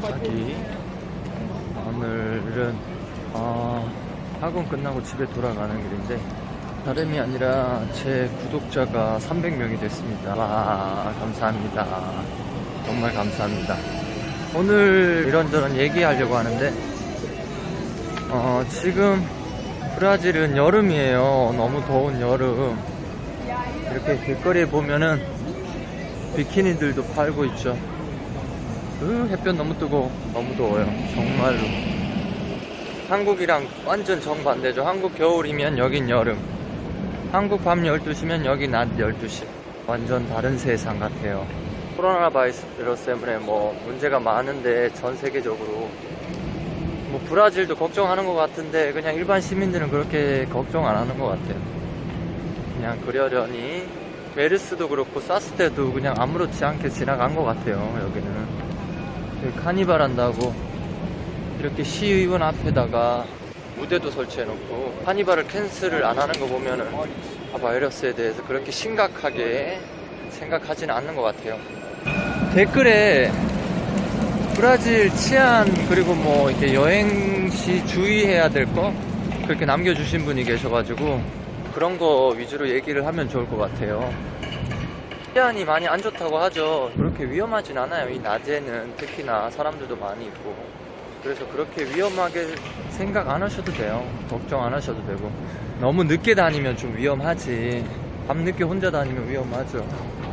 자기 오늘은 어, 학원 끝나고 집에 돌아가는 길인데 다름이 아니라 제 구독자가 300명이 됐습니다. 와 감사합니다. 정말 감사합니다. 오늘 이런저런 얘기하려고 하는데 어, 지금 브라질은 여름이에요. 너무 더운 여름. 이렇게 길거리에 보면은 비키니들도 팔고 있죠. 으, 햇볕 너무 뜨고 너무 더워요. 정말로. 한국이랑 완전 정반대죠. 한국 겨울이면 여긴 여름. 한국 밤 12시면 여기 낮 12시. 완전 다른 세상 같아요. 코로나 바이러스 때문에 뭐 문제가 많은데 전 세계적으로 뭐 브라질도 걱정하는 것 같은데 그냥 일반 시민들은 그렇게 걱정 안 하는 것 같아요. 그냥 그러려니 메르스도 그렇고 사스 때도 그냥 아무렇지 않게 지나간 것 같아요. 여기는 여기 카니발 한다고 이렇게 시의원 앞에다가 무대도 설치해놓고 카니발을 cancel을 안 하는 거 보면은 아, 바이러스에 대해서 그렇게 심각하게 생각하지는 않는 것 같아요. 댓글에 브라질 치안 그리고 뭐 이렇게 여행 시 주의해야 될 거 그렇게 남겨주신 분이 계셔가지고 그런 거 위주로 얘기를 하면 좋을 것 같아요. 치안이 많이 안 좋다고 하죠. 그렇게 위험하진 않아요. 이 낮에는 특히나 사람들도 많이 있고 그래서 그렇게 위험하게 생각 안 하셔도 돼요. 걱정 안 하셔도 되고 너무 늦게 다니면 좀 위험하지. 밤늦게 혼자 다니면 위험하죠.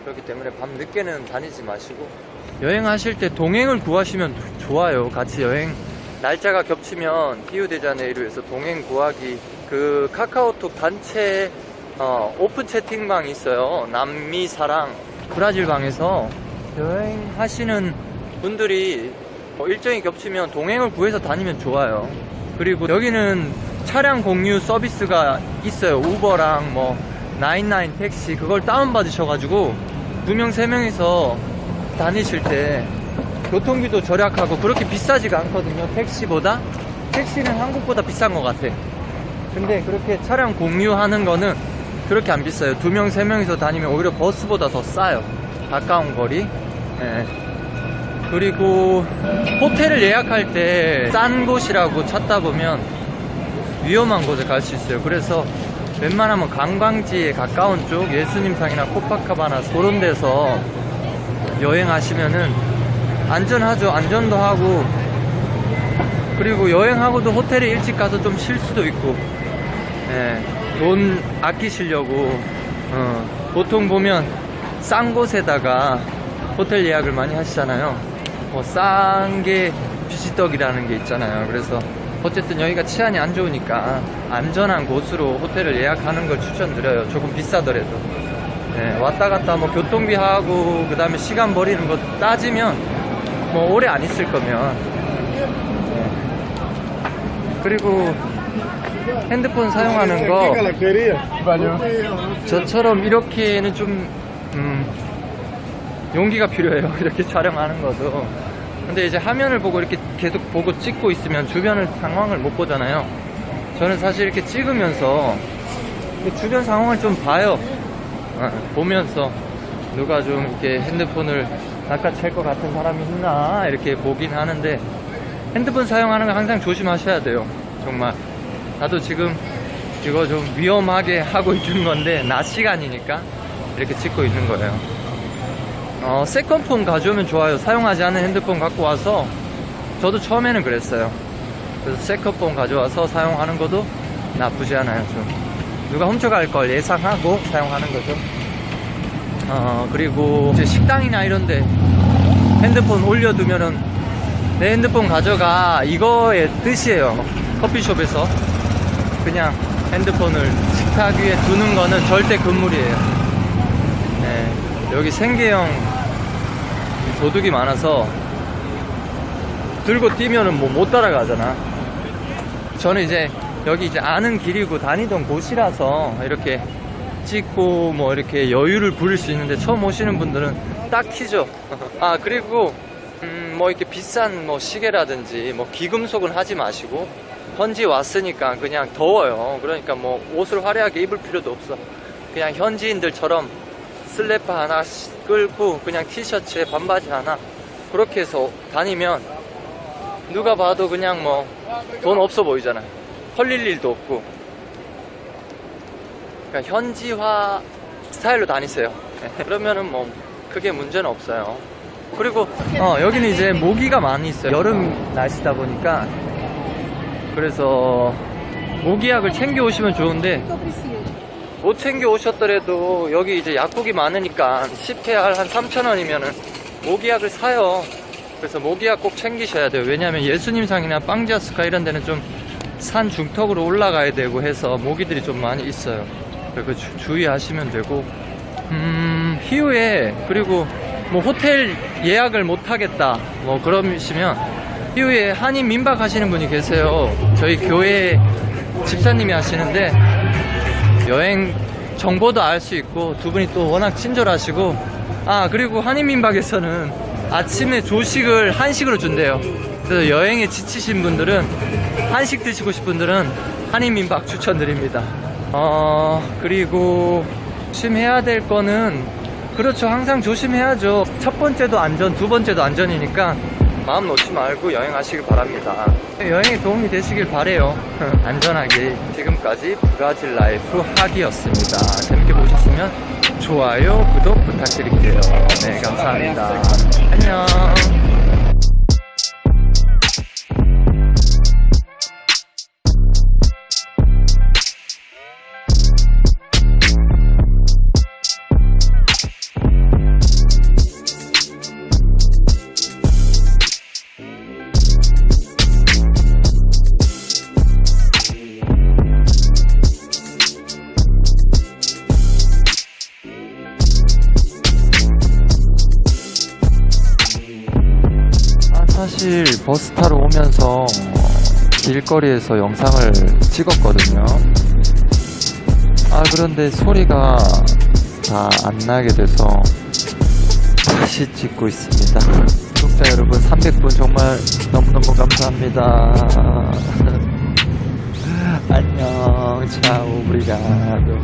그렇기 때문에 밤 늦게는 다니지 마시고 여행하실 때 동행을 구하시면 좋아요. 같이 여행 날짜가 겹치면 히우데자네이루에서 동행 구하기 그 카카오톡 단체 어, 오픈 채팅방이 있어요. 남미 사랑 브라질 방에서 여행하시는 분들이 뭐 일정이 겹치면 동행을 구해서 다니면 좋아요. 그리고 여기는 차량 공유 서비스가 있어요. 우버랑 뭐 나인나인 택시 그걸 다운받으셔가지고 두 명, 세 명이서 다니실 때 교통비도 절약하고 그렇게 비싸지가 않거든요. 택시보다 택시는 한국보다 비싼 것 같아. 근데 그렇게 차량 공유하는 거는 그렇게 안 비싸요. 두 명, 세 명이서 다니면 오히려 버스보다 더 싸요. 가까운 거리. 예. 그리고 호텔을 예약할 때 싼 곳이라고 찾다 보면 위험한 곳에 갈 수 있어요. 그래서 웬만하면 관광지에 가까운 쪽 예수님상이나 코파카바나 그런 데서 여행하시면은 안전하죠. 안전도 하고 그리고 여행하고도 호텔에 일찍 가서 좀 쉴 수도 있고 예, 돈 아끼시려고 어, 보통 보면 싼 곳에다가 호텔 예약을 많이 하시잖아요. 뭐 싼 게 비지떡이라는 게 있잖아요. 그래서 어쨌든 여기가 치안이 안 좋으니까 안전한 곳으로 호텔을 예약하는 걸 추천드려요. 조금 비싸더라도. 네, 왔다 갔다 뭐 교통비 하고 그 다음에 시간 버리는 거 따지면 뭐 오래 안 있을 거면 네. 그리고 핸드폰 사용하는 거 저처럼 이렇게는 좀 음, 용기가 필요해요. 이렇게 촬영하는 것도. 근데 이제 화면을 보고 이렇게 계속 보고 찍고 있으면 주변을 상황을 못 보잖아요. 저는 사실 이렇게 찍으면서 주변 상황을 좀 봐요. 어, 보면서 누가 좀 이렇게 핸드폰을 낚아챌 것 같은 사람이 있나 이렇게 보긴 하는데 핸드폰 사용하는 거 항상 조심하셔야 돼요. 정말. 나도 지금 이거 좀 위험하게 하고 있는 건데 낮 시간이니까 이렇게 찍고 있는 거예요. 어, 세컨폰 가져오면 좋아요. 사용하지 않은 핸드폰 갖고 와서 저도 처음에는 그랬어요. 그래서 세컨폰 가져와서 사용하는 것도 나쁘지 않아요. 좀 누가 훔쳐갈 걸 예상하고 사용하는 거죠. 어, 그리고 이제 식당이나 이런데 핸드폰 올려두면은 내 핸드폰 가져가 이거의 뜻이에요. 커피숍에서 그냥 핸드폰을 식탁 위에 두는 거는 절대 금물이에요. 네, 여기 생계형 도둑이 많아서 들고 뛰면은 뭐 못 따라가잖아. 저는 이제 여기 이제 아는 길이고 다니던 곳이라서 이렇게 찍고 뭐 이렇게 여유를 부릴 수 있는데 처음 오시는 분들은 딱 키죠. 아 그리고 음, 뭐 이렇게 비싼 뭐 시계라든지 뭐 귀금속은 하지 마시고 현지 왔으니까 그냥 더워요. 그러니까 뭐 옷을 화려하게 입을 필요도 없어. 그냥 현지인들처럼 슬래퍼 하나 끌고 그냥 티셔츠에 반바지 하나 그렇게 해서 다니면 누가 봐도 그냥 뭐 돈 없어 보이잖아. 헐릴 일도 없고. 그러니까 현지화 스타일로 다니세요. 그러면은 뭐 크게 문제는 없어요. 그리고 어, 여기는 이제 모기가 많이 있어요. 여름 날씨다 보니까 그래서 모기약을 챙겨 오시면 좋은데 못 챙겨 오셨더라도 여기 이제 약국이 많으니까 10회 한 3,000원이면은 모기약을 사요. 그래서 모기약 꼭 챙기셔야 돼요. 왜냐하면 예수님상이나 빵지아스카 이런 데는 좀 산 중턱으로 올라가야 되고 해서 모기들이 좀 많이 있어요. 그래서 주- 주의하시면 되고, 음, 희우에 그리고 뭐 호텔 예약을 못 하겠다 뭐 그러시면 희우에 한인 민박 하시는 분이 계세요. 저희 교회 집사님이 하시는데 여행 정보도 알 수 있고 두 분이 또 워낙 친절하시고 아 그리고 한인 민박에서는 아침에 조식을 한식으로 준대요. 그래서 여행에 지치신 분들은 한식 드시고 싶은 분들은 한인 민박 추천드립니다. 어 그리고 조심해야 될 거는 그렇죠. 항상 조심해야죠. 첫 번째도 안전 두 번째도 안전이니까 마음 놓지 말고 여행하시길 바랍니다. 여행에 도움이 되시길 바래요. 안전하게 지금까지 브라질 라이프 하기였습니다. 재밌게 보셨으면 좋아요, 구독 부탁드릴게요. 네, 감사합니다. 안녕. 사실 버스 타러 오면서 길거리에서 영상을 찍었거든요. 아, 그런데 소리가 다 안 나게 돼서 다시 찍고 있습니다. 구독자 여러분, 300분 정말 너무너무 감사합니다. 안녕, 차오, 브리가도.